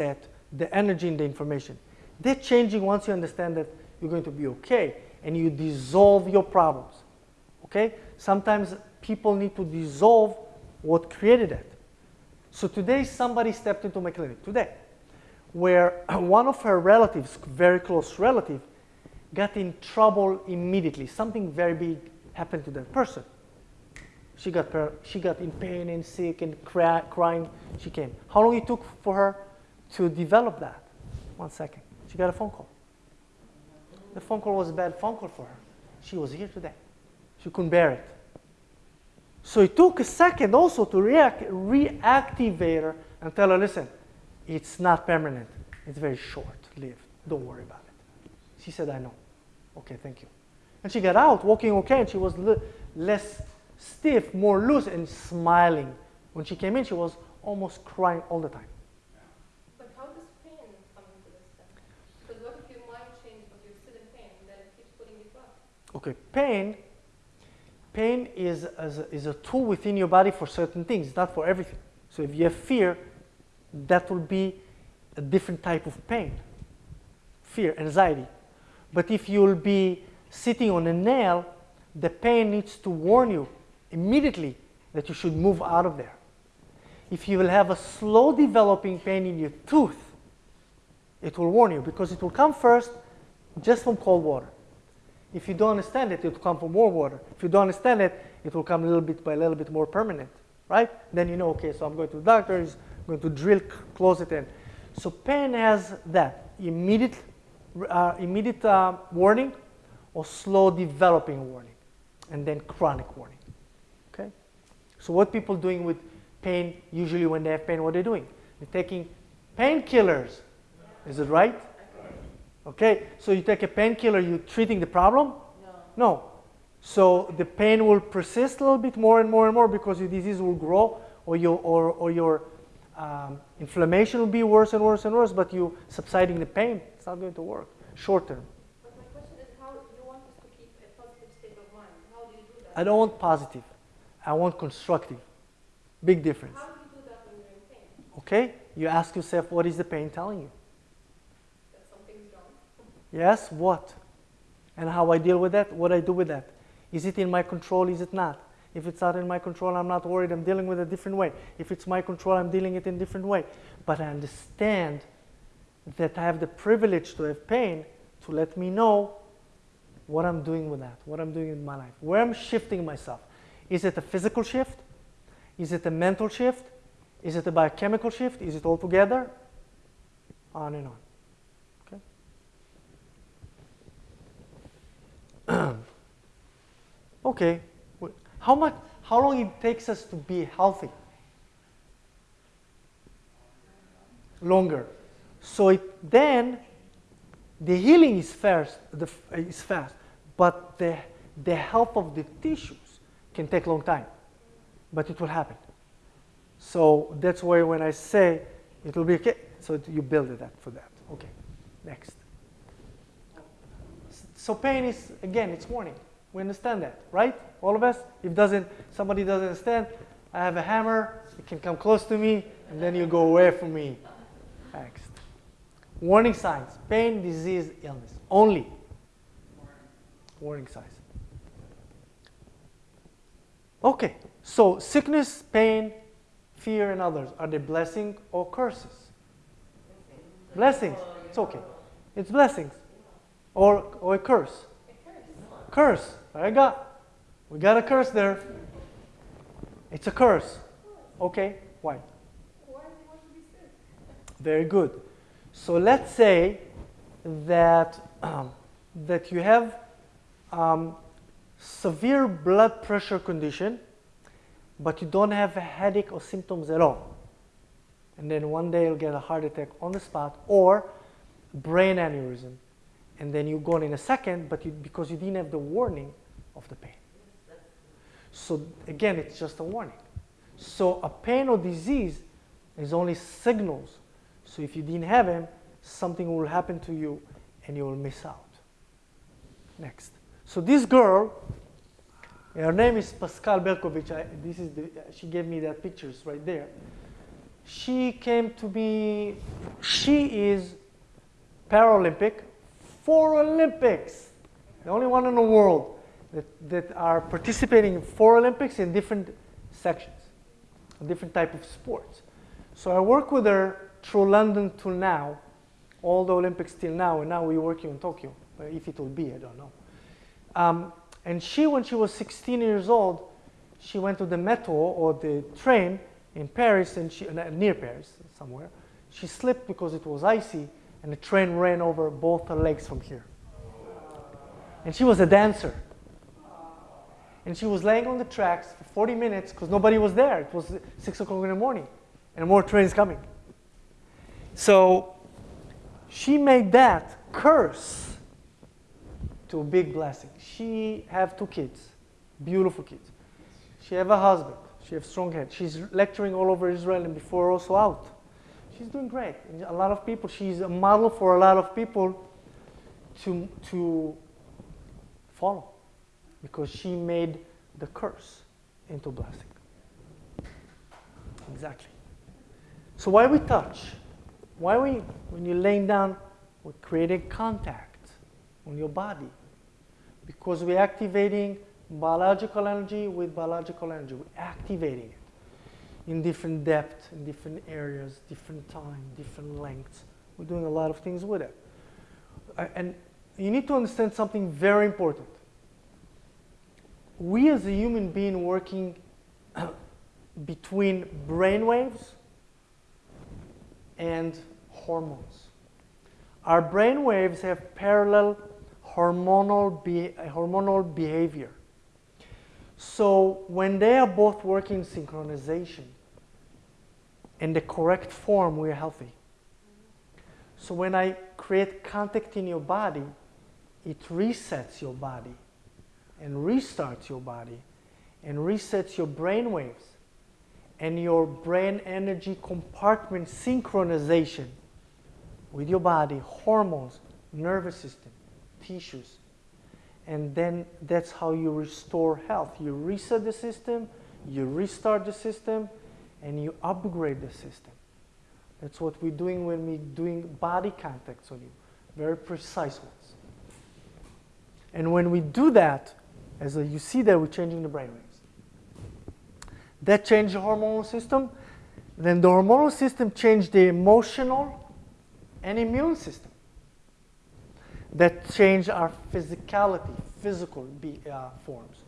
that the energy in the information. They're changing once you understand that you're going to be okay and you dissolve your problems. Okay? Sometimes people need to dissolve what created it. So today somebody stepped into my clinic, today, where one of her relatives, very close relative, got in trouble immediately. Something very big happened to that person. She got, she got in pain and sick and cry, crying. She came. How long it took for her to develop that? One second. She got a phone call. The phone call was a bad phone call for her. She was here today. She couldn't bear it. So it took a second also to react, reactivate her and tell her, listen, it's not permanent. It's very short-lived. Don't worry about it. She said, I know. Okay, thank you. And she got out, walking okay, and she was less stiff, more loose, and smiling. When she came in, she was almost crying all the time. But how does pain come into this then? Because what if your mind changes, but you're still in pain, and then it keeps putting you back? Okay, pain, pain is, is is a tool within your body for certain things, not for everything. So if you have fear, that will be a different type of pain, fear, anxiety. But if you'll be sitting on a nail, the pain needs to warn you immediately that you should move out of there. If you will have a slow developing pain in your tooth, it will warn you because it will come first just from cold water. If you don't understand it, it will come from more water. If you don't understand it, it will come a little bit by a little bit more permanent, right? Then you know, okay, so I'm going to the doctor, he's going to drill, close it in. So pain has that immediate, uh, immediate uh, warning or slow developing warning, and then chronic warning. Okay? So what people doing with pain, usually when they have pain, what are they doing? They're taking painkillers. Is it right? Okay, so you take a painkiller, you're treating the problem? No. No. So the pain will persist a little bit more and more and more because your disease will grow or your, or, or your um, inflammation will be worse and worse and worse, but you subsiding the pain, it's not going to work short term. But my question is how you want us to keep a positive state of mind? How do you do that? I don't want positive. I want constructive. Big difference. How do you do that when you're in pain? Okay? You ask yourself, what is the pain telling you? Yes, what? And how I deal with that, what I do with that. Is it in my control, is it not? If it's not in my control, I'm not worried, I'm dealing with it a different way. If it's my control, I'm dealing it in a different way. But I understand that I have the privilege to have pain to let me know what I'm doing with that, what I'm doing in my life, where I'm shifting myself. Is it a physical shift? Is it a mental shift? Is it a biochemical shift? Is it all together? On and on. Okay. How much? How long it takes us to be healthy? Longer. So it, then the healing is fast. The, is fast, but the the health of the tissues can take long time, but it will happen. So that's why when I say it will be okay, so you build it up for that. Okay, next. So pain is, again, it's warning. We understand that, right? All of us? If doesn't, somebody doesn't understand, I have a hammer, it can come close to me, and then you go away from me. Next. Warning signs, pain, disease, illness, only. Warning signs. Okay, so sickness, pain, fear, and others, are they blessing or curses? Blessings. It's okay. It's blessings. Or, or a curse. Curse. I got. We got a curse there. It's a curse. Okay, why? Very good. So let's say that, um, that you have um, severe blood pressure condition, but you don't have a headache or symptoms at all. And then one day you'll get a heart attack on the spot or brain aneurysm. And then you're gone in a second, but you, because you didn't have the warning of the pain. So again, it's just a warning. So a pain or disease is only signals. So if you didn't have them, something will happen to you and you will miss out. Next. So this girl, her name is Pascale Bercovitch. I, this is the, she gave me that pictures right there. she came to be, she is Paralympic for Olympics, the only one in the world that, that are participating in four Olympics in different sections, different type of sports. So I work with her through London till now, all the Olympics till now, and now we're working in Tokyo. If it will be, I don't know. Um, and she, when she was 16 years old, she went to the metro or the train in Paris, and she, uh, near Paris, somewhere. She slipped because it was icy, and the train ran over both her legs from here. And she was a dancer. And she was laying on the tracks for 40 minutes because nobody was there. It was 6 o'clock in the morning, and more trains coming. So she made that curse to a big blessing. She have two kids, beautiful kids. She have a husband. She have strong head. She's lecturing all over Israel and before also out. She's doing great. A lot of people. She's a model for a lot of people to to follow because she made the curse into blessing. Exactly. So why we touch? Why we when you're laying down, we're creating contact on your body because we're activating biological energy with biological energy. We're activating it in different depth, in different areas, different time, different lengths. We're doing a lot of things with it. Uh, and you need to understand something very important. We as a human being working between brain waves and hormones. Our brain waves have parallel hormonal, be- hormonal behavior. So when they are both working in synchronization in the correct form, we're healthy. So when I create contact in your body, it resets your body and restarts your body and resets your brain waves and your brain energy compartment synchronization with your body, hormones, nervous system, tissues. And then that's how you restore health. You reset the system, you restart the system, and you upgrade the system. That's what we're doing when we're doing body contacts on you, very precise ones. And when we do that, as you see that we're changing the brain waves. That changed the hormonal system. Then the hormonal system changed the emotional and immune system. That changed our physicality, physical be, uh, forms.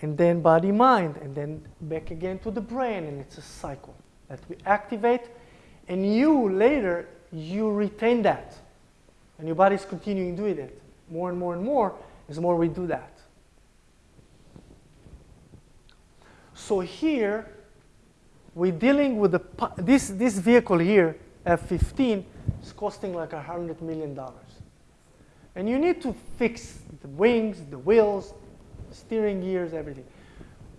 And then body mind, and then back again to the brain, and it's a cycle that we activate. And you later, you retain that. And your body's continuing doing it more and more and more as more we do that. So here, we're dealing with the, this, this vehicle here, F-15, is costing like a $100 million. And you need to fix the wings, the wheels, steering gears, everything.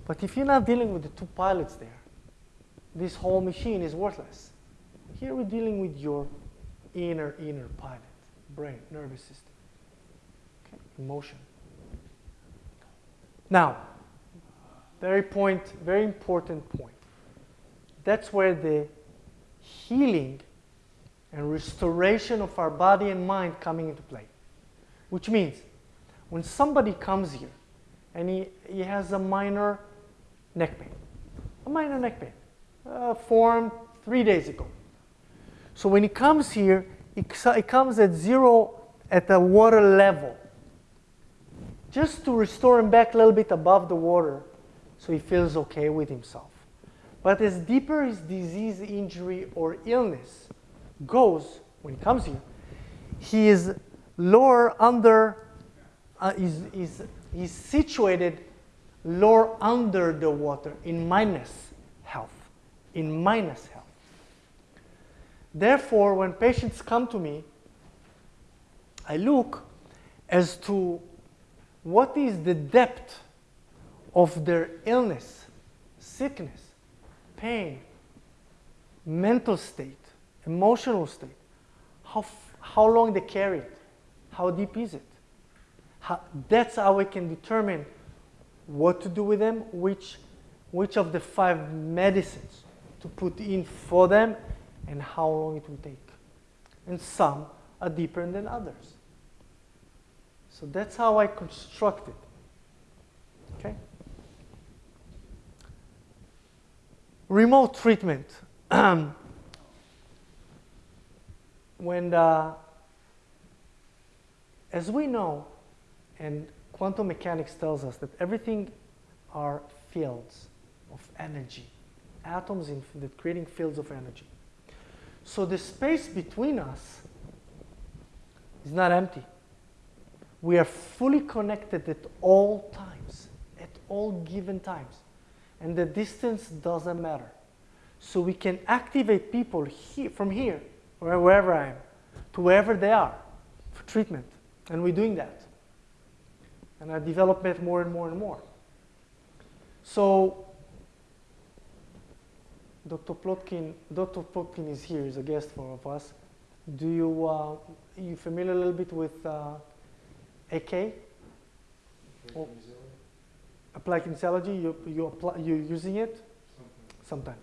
But if you're not dealing with the two pilots there, this whole machine is worthless. Here we're dealing with your inner, inner pilot, brain, nervous system, okay, emotion. Now, very point, very important point. That's where the healing and restoration of our body and mind coming into play. Which means when somebody comes here and he, he has a minor neck pain, a minor neck pain, uh, formed three days ago. So when he comes here, it, comes at zero at the water level. Just to restore him back a little bit above the water so he feels okay with himself. But as deeper his disease, injury, or illness goes when he comes here, he is lower under, uh, is, is, is situated lower under the water in minus health, in minus health. Therefore, when patients come to me, I look as to what is the depth of their illness, sickness, pain, mental state, emotional state, how, how long they carry it, how deep is it. How, that's how we can determine what to do with them, which, which of the five medicines to put in for them and how long it will take. And some are deeper than others. So that's how I construct it. Okay? Remote treatment. when as we know, and quantum mechanics tells us that everything are fields of energy, atoms in, that creating fields of energy. So the space between us is not empty. We are fully connected at all times, at all given times. And the distance doesn't matter. So we can activate people here, from here, or wherever I am, to wherever they are for treatment. And we're doing that. And I develop it more and more and more. So Dr. Plotkin, Dr. Plotkin is here, is a guest for of us. Do you, uh, you familiar a little bit with uh, AK? Applied kinesiology, you, you apply, you're using it? Sometime.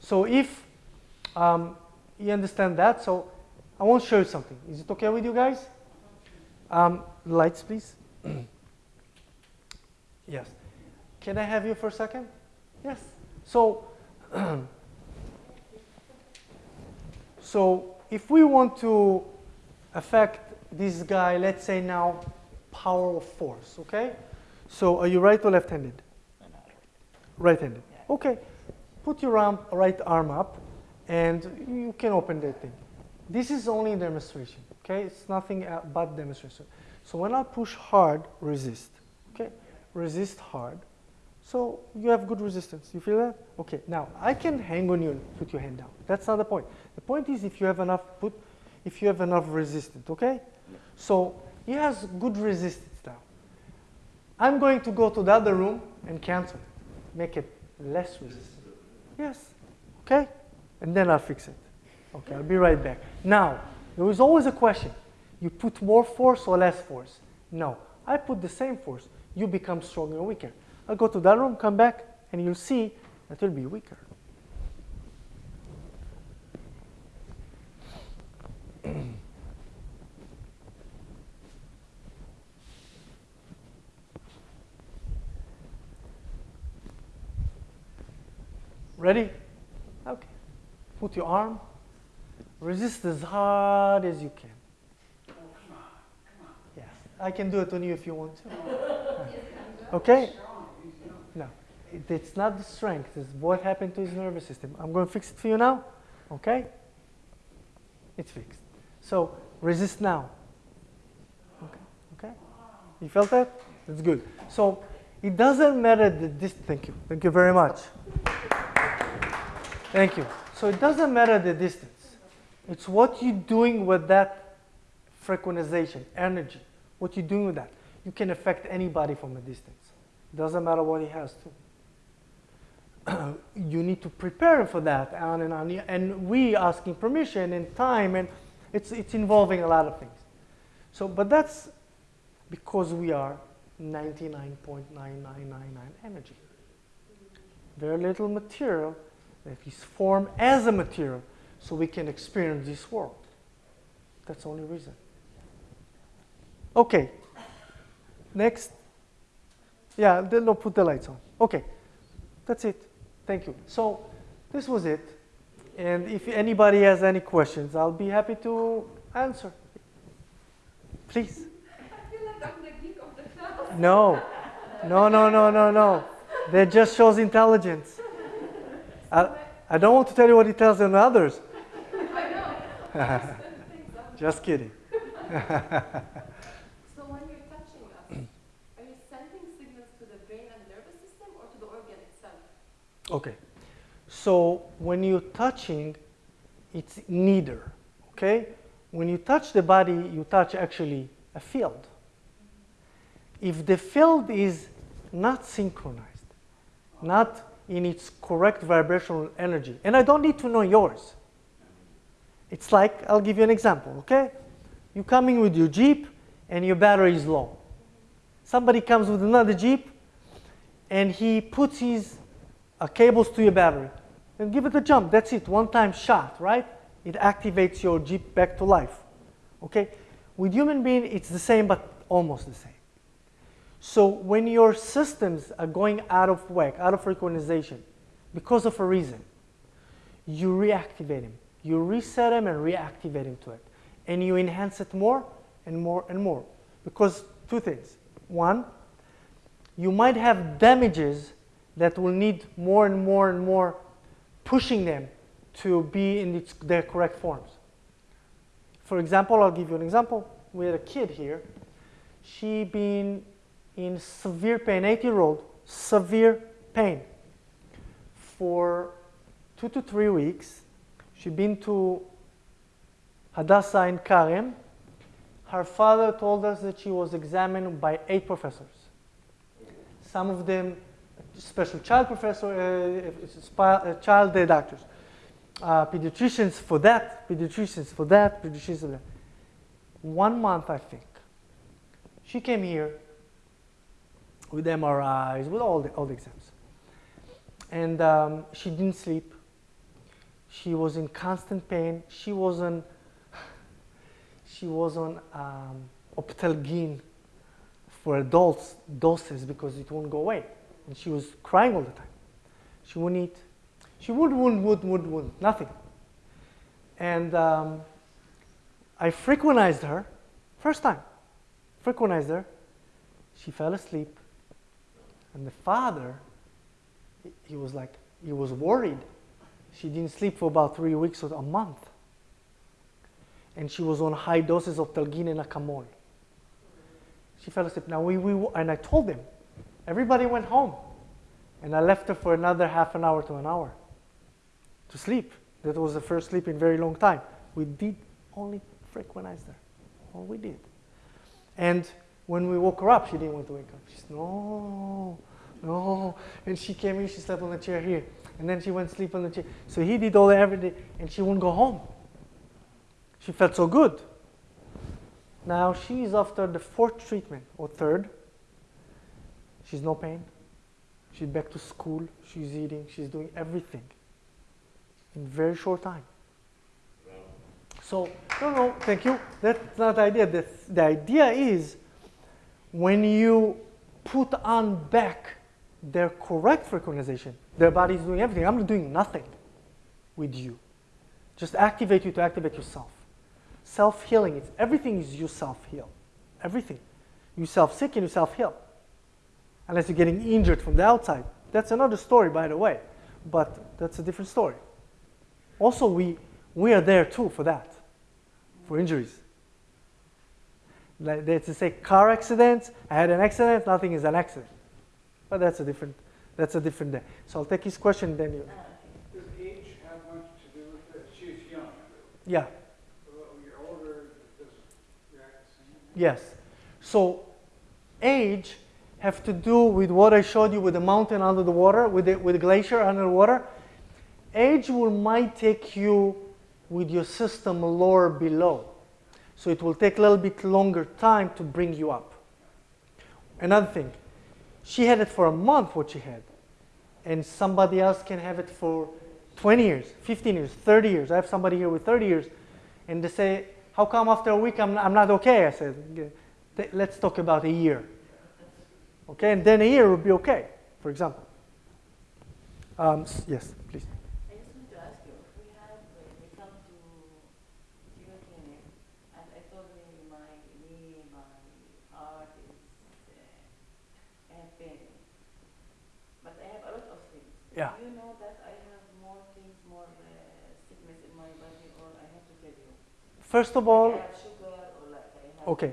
So if um, you understand that, so I want to show you something. Is it okay with you guys? Um, lights, please. yes. Can I have you for a second? Yes. So, so if we want to affect this guy, let's say now power of force, okay? So are you right or left-handed? Right-handed. Okay. Put your arm, right arm up, and you can open that thing. This is only demonstration, okay? It's nothing uh, but demonstration. So when I push hard, resist, okay? Resist hard. So you have good resistance. You feel that? Okay. Now I can hang on you and put your hand down. That's not the point. The point is if you have enough put, if you have enough resistance. Okay. So he has good resistance now. I'm going to go to the other room and cancel it, make it less resistant. Yes. Okay. And then I'll fix it. Okay. I'll be right back. Now there was always a question: you put more force or less force? No. I put the same force. You become stronger or weaker. I'll go to that room, come back, and you'll see that you'll be weaker. Ready? Okay. Put your arm. Resist as hard as you can. Yes. I can do it on you if you want to. Okay? No. It, it's not the strength. It's what happened to his nervous system. I'm going to fix it for you now. Okay? It's fixed. So resist now. Okay? Okay? You felt that? That's good. So it doesn't matter the distance. Thank you. Thank you very much. Thank you. So it doesn't matter the distance. It's what you're doing with that frequentization, energy. What you're doing with that. You can affect anybody from a distance. Doesn't matter what he has to. you need to prepare for that, on and on. And we asking permission and time, and it's it's involving a lot of things. So, but that's because we are 99.9999 energy. Very little material that is formed as a material, so we can experience this world. That's the only reason. Okay. Next. Yeah, then no, put the lights on. Okay, that's it. Thank you. So this was it. And if anybody has any questions, I'll be happy to answer. Please. I feel like I'm the geek of the class. No, no, no, no, no, no. That just shows intelligence. I, I don't want to tell you what he tells on others. I know. Just kidding. So when you're touching us, are you sending signals to the brain and nervous system or to the organ itself? Okay. So when you're touching, it's neither. Okay? When you touch the body, you touch actually a field. If the field is not synchronized, not in its correct vibrational energy, and I don't need to know yours. It's like, I'll give you an example, okay? You're coming with your Jeep and your battery is low. Somebody comes with another Jeep and he puts his uh, cables to your battery. And give it a jump. That's it, one time shot, right? It activates your jeep back to life. Okay? With human being, it's the same, but almost the same. So when your systems are going out of whack, out of synchronization, because of a reason, you reactivate them. You reset them and reactivate them to it. And you enhance it more and more and more. Because two things. One, you might have damages that will need more and more and more pushing them to be in its, their correct forms. For example, I'll give you an example. We had a kid here. She been in severe pain, eight year old, severe pain for two to three weeks. She'd been to Hadassah Ein Karem. Her father told us that she was examined by eight professors. Some of them special child professor, uh, uh, child uh, doctors, uh, pediatricians for that, pediatricians for that, pediatricians for that. One month, I think. She came here with MRIs, with all the, all the exams. And um, she didn't sleep. She was in constant pain. She was on, she was on um, for adults doses because it won't go away. And she was crying all the time. She wouldn't eat. She would, would, would, would, would, nothing. And um, I frequentized her, first time, frequentized her. She fell asleep. And the father, he was like, he was worried. She didn't sleep for about three weeks or a month. And she was on high doses of Telgin and Acamol. She fell asleep. Now, we, we, and I told them, everybody went home. And I left her for another half an hour to an hour to sleep. That was the first sleep in very long time. We did only frequentize her. All we did. And when we woke her up, she didn't want to wake up. She said, no, no. And she came in, she slept on the chair here. And then she went sleep on the chair. So he did all that every day, and she wouldn't go home. She felt so good. Now she's after the fourth treatment or third. She's no pain. She's back to school. She's eating. She's doing everything in very short time. So, no, no, thank you. That's not the idea. The, the idea is when you put on back their correct frequentization, their body is doing everything. I'm doing nothing with you. Just activate you to activate yourself. Self healing, it's everything is you self heal. Everything. You self sick and you self heal. Unless you're getting injured from the outside. That's another story, by the way. But that's a different story. Also, we, we are there too for that, for injuries. Like they to say car accident, I had an accident, nothing is an accident. But that's a different, that's a different day. So I'll take his question, then uh, you. Does age have much to do with it? She's young. Yeah. You're older, does it react the same? Yes. So age have to do with what I showed you with the mountain under the water, with the, with the glacier under the water. Age will might take you with your system lower below. So it will take a little bit longer time to bring you up. Another thing, she had it for a month what she had. And somebody else can have it for 20 years, 15 years, 30 years. I have somebody here with 30 years. And they say, how come after a week I'm, I'm not okay? I said, let's talk about a year. Okay, and then a year will be okay, for example. Um, yes, please. I just want to ask you, if we have, uh, we come to your clinic, and I told you my knee, my heart is, uh, I have pain. But I have a lot of things. Yeah. Do you know that I have more things, more uh, sickness in my body, or I have to tell you? First of all, I have sugar, or like I have Okay.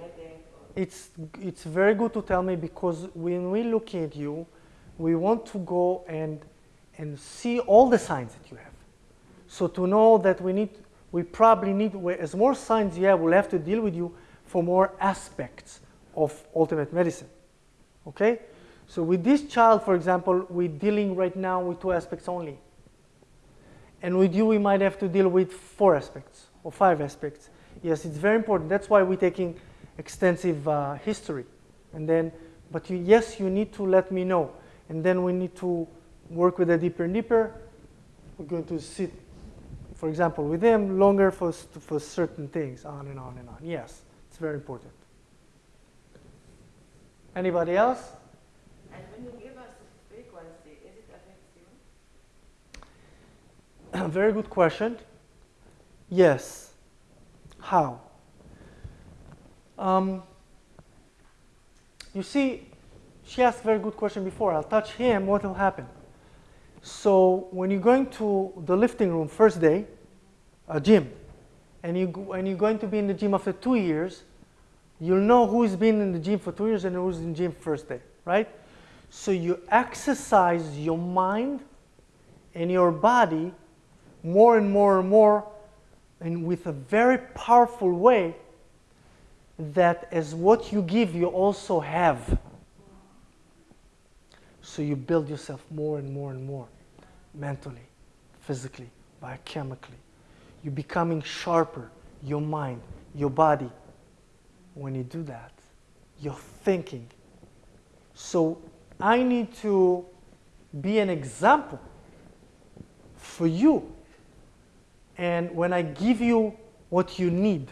It's it's very good to tell me because when we look at you, we want to go and and see all the signs that you have. So to know that we need, we probably need, as more signs you have, we'll have to deal with you for more aspects of ultimate medicine. Okay? So with this child, for example, we're dealing right now with two aspects only. And with you, we might have to deal with four aspects or five aspects. Yes, it's very important. That's why we're taking extensive uh, history. And then, but you, yes, you need to let me know. And then we need to work with it deeper and deeper. we're going to sit, for example, with him longer for, for certain things, on and on and on. Yes, it's very important. Anybody else? And when you give us frequency, is it affects you? very good question. Yes. How? Um, you see, she asked a very good question before. I'll touch him, what will happen? So when you're going to the lifting room first day, a gym, and you and you're going to be in the gym after two years, you'll know who's been in the gym for two years and who's in the gym first day, right? So you exercise your mind and your body more and more and more, and with a very powerful way that as what you give, you also have. So you build yourself more and more and more mentally, physically, biochemically. You're becoming sharper, your mind, your body. When you do that, you're thinking. So I need to be an example for you. And when I give you what you need,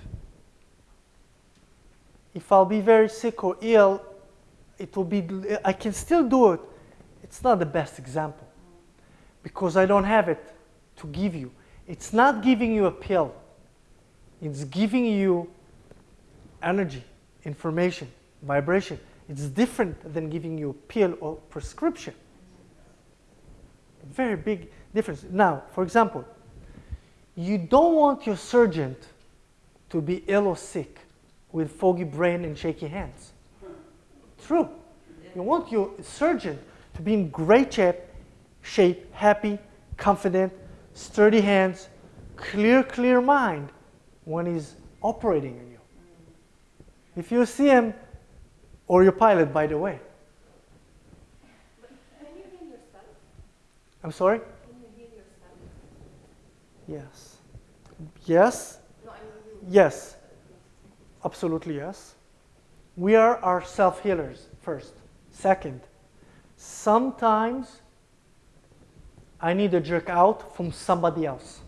if I'll be very sick or ill, it will be, I can still do it. It's not the best example because I don't have it to give you. It's not giving you a pill, it's giving you energy, information, vibration. It's different than giving you a pill or prescription. Very big difference. Now, for example, you don't want your surgeon to be ill or sick with foggy brain and shaky hands. True. You want your surgeon to be in great shape, shape, happy, confident, sturdy hands, clear, clear mind when he's operating on you. If you see him, or your pilot, by the way. Can you heal yourself? I'm sorry? Can you heal yourself? Yes. Yes. No, I mean. Yes. Absolutely yes. We are our self healers, first. Second, sometimes I need a jerk out from somebody else.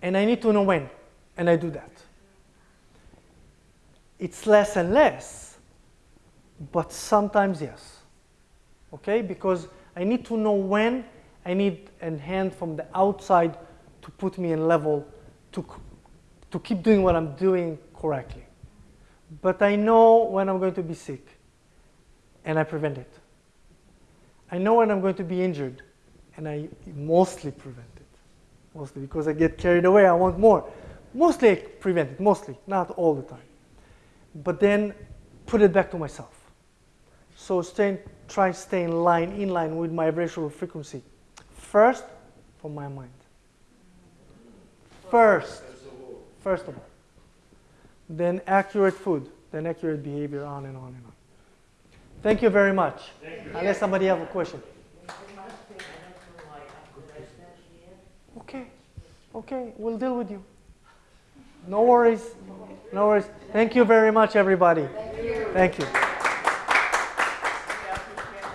And I need to know when, and I do that. It's less and less, but sometimes yes. Okay? Because I need to know when I need a hand from the outside to put me in level to, to keep doing what I'm doing correctly. But I know when I'm going to be sick and I prevent it. I know when I'm going to be injured and I mostly prevent it. Mostly because I get carried away, I want more. Mostly I prevent it, mostly, not all the time. But then put it back to myself. So stay, try stay in line, in line with my vibrational frequency. First, for my mind. First, first of all. Then accurate food, then accurate behavior, on and on and on. Thank you very much. Unless somebody have a question. Okay, okay, we'll deal with you. No worries, no worries. Thank you very much, everybody. Thank you.